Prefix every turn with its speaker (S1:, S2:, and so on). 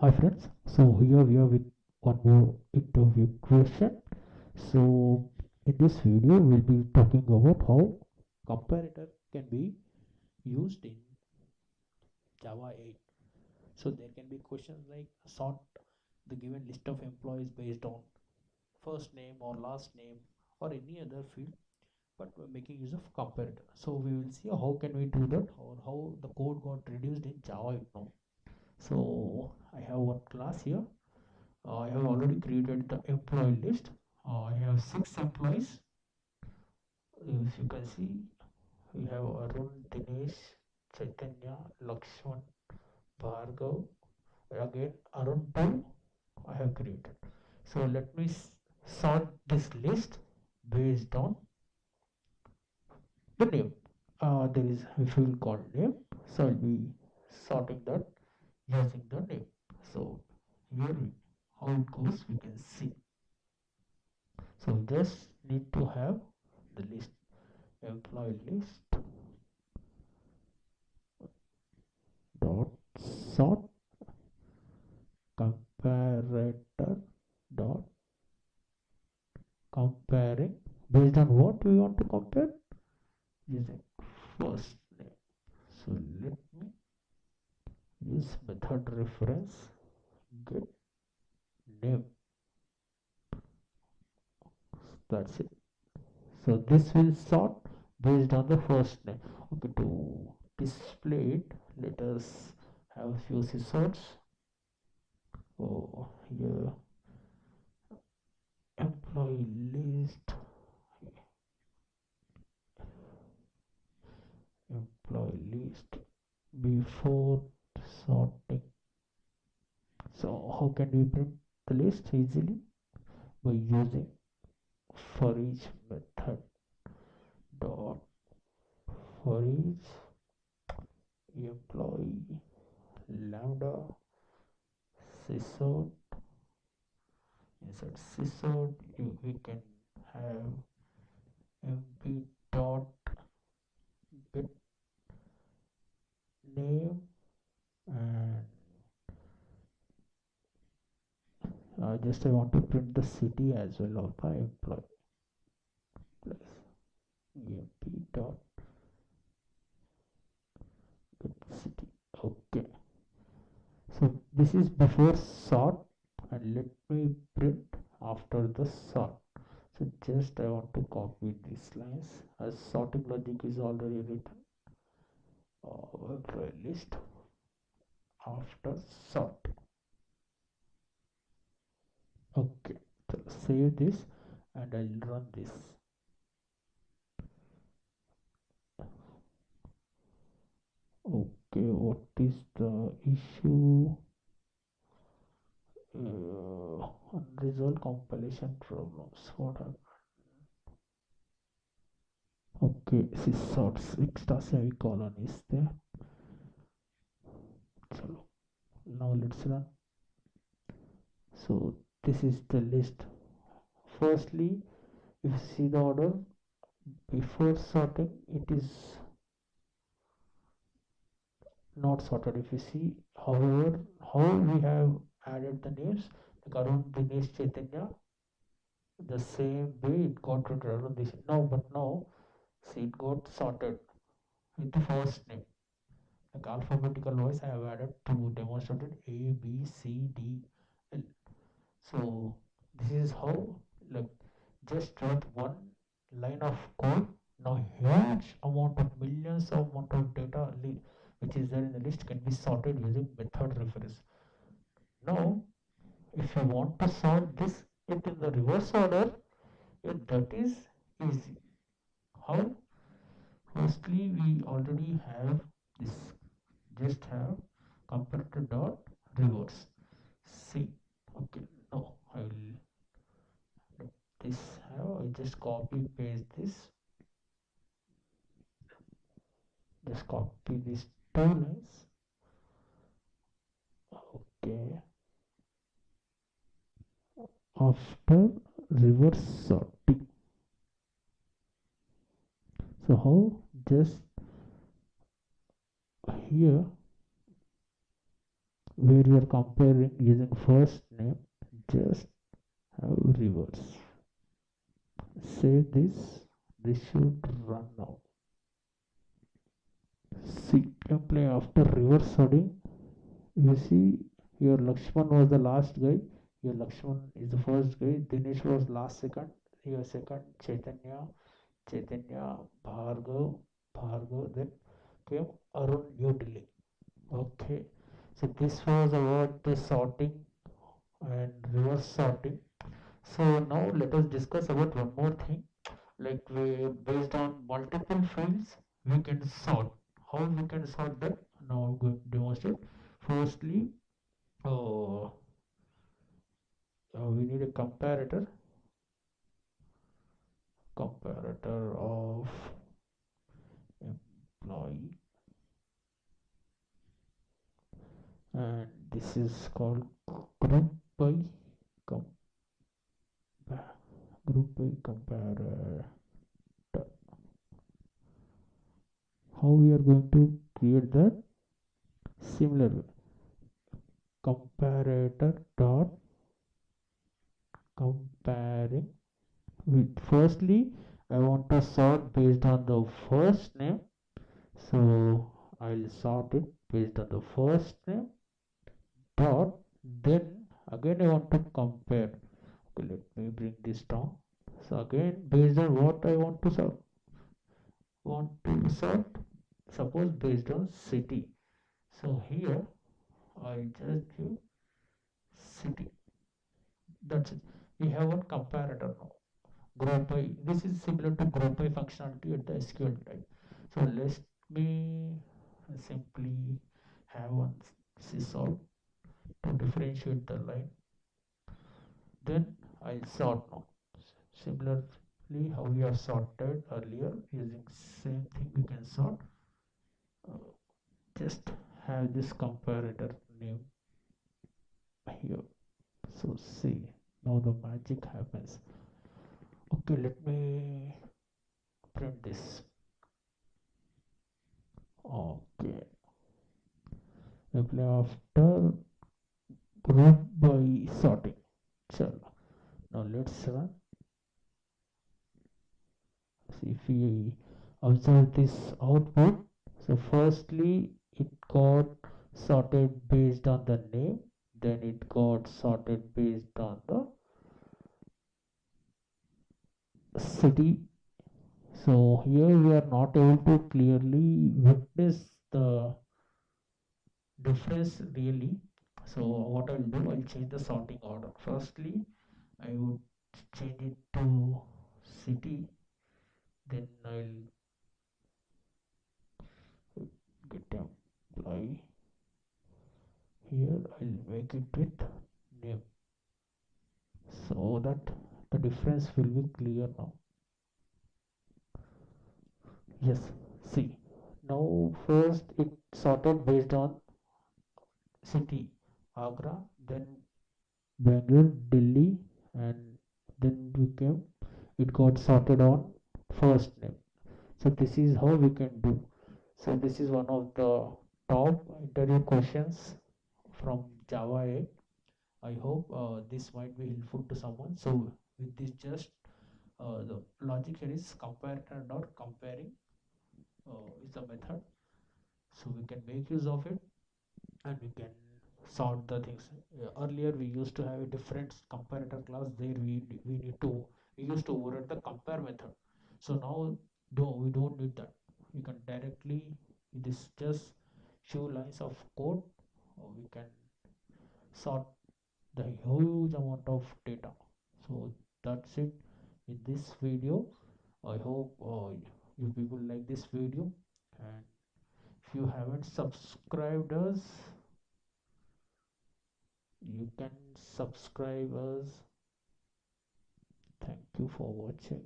S1: Hi friends, so here we are with one more interview question. So in this video we'll be talking about how comparator can be used in Java 8. So there can be questions like sort the given list of employees based on first name or last name or any other field but we're making use of comparator. So we will see how can we do that or how the code got reduced in Java 8 now. So I have one class here uh, I have already created the employee list. Uh, I have six employees. If you can see we have Arun Dinesh Chaitanya Lakshman Bhargav again Arun 2 I have created. So let me sort this list based on the name. Uh, there is a field called name. So I'll be sorting that using the name so here how it goes we can see. So we just need to have the list employee list. Dot sort. Comparator dot. Comparing. Based on what we want to compare? Using first name. So let method reference get name that's it. So this will sort based on the first name. Okay to display it let us have a few sysouts. Oh here employee list. Employee list before sorting so how can we print the list easily by using for each method. Dot. For each employee lambda sysout inside sysout you, we can have mp dot get name and uh, just I want to print the city as well of my employee. Plus emp dot city okay. So this is before sort and let me print after the sort. So just I want to copy these lines. As sorting logic is already written uh, list after sort okay so save this and I'll run this. Okay what is the issue? Uh, unresolved compilation problems. What okay sysouts extra semicolon is there. So now let's run. So this is the list firstly if you see the order before sorting it is not sorted. If you see however how we have added the names like Arun Dinesh Chaitanya the same way it got Arun this now but now see it got sorted with the first name. Like alphabetical wise I have added to demonstrate A B C D L so this is how like just write one line of code. Now huge amount of millions of amount of data which is there in the list can be sorted using method reference. Now if you want to sort this it in the reverse order it, that is easy. How? Firstly we already have this. Just have comparator dot reverse. See okay no I will let this I just copy paste this. Just copy these two lines. Okay. After reverse sorting. So how just here where you are comparing using first name just have reverse save this this should run now. See play after reverse sorting you see your Lakshman was the last guy. Your Lakshman is the first guy. Dinesh was last second. Your second Chaitanya Chaitanya Bhargav Bhargav then came Arun New Delhi okay. So this was about the sorting and reverse sorting so now let us discuss about one more thing. Like we based on multiple fields we can sort. How we can sort that now i'm going to demonstrate. Firstly uh, we need a comparator. Comparator of employee. And this is called group by com group by comparator. How we are going to create that similar comparator dot comparing with. Firstly I want to sort based on the first name. So I'll sort it based on the first name dot. Then again I want to compare okay let me bring this down. So again based on what I want to sort want to sort suppose based on city. So here I just give city. That's it. We have one comparator now. Group by this is similar to group by functionality at the SQL type. So let me simply have one sysout to differentiate the line. Then I'll sort now. Similarly how we have sorted earlier using same thing we can sort. Uh, just have this comparator name here. So see now the magic happens. Okay let me print this. Okay. Apply after group by sorting. Chalo now let's run see if we observe this output. So firstly it got sorted based on the name then it got sorted based on the city. So here we are not able to clearly witness the difference really. So what I'll do I'll change the sorting order. Firstly I would change it to city then I'll get employee here. I'll make it with name. So that the difference will be clear now. Yes see. Now first it sorted based on city Agra then Bangalore Delhi and then we came it got sorted on first name. So this is how we can do. So this is one of the top interview questions from Java 8 I hope uh, this might be helpful to someone. So with this just uh, the logic here is comparator dot comparing uh, is the method. So we can make use of it and we can sort the things. Uh, earlier we used to have a different comparator class. There we we need to we used to override the compare method. So now do we don't need that. We can directly this just few lines of code. Uh, we can sort the huge amount of data. So that's it in this video. I hope uh, you people like this video. And if you haven't subscribed us you can subscribe us thank you for watching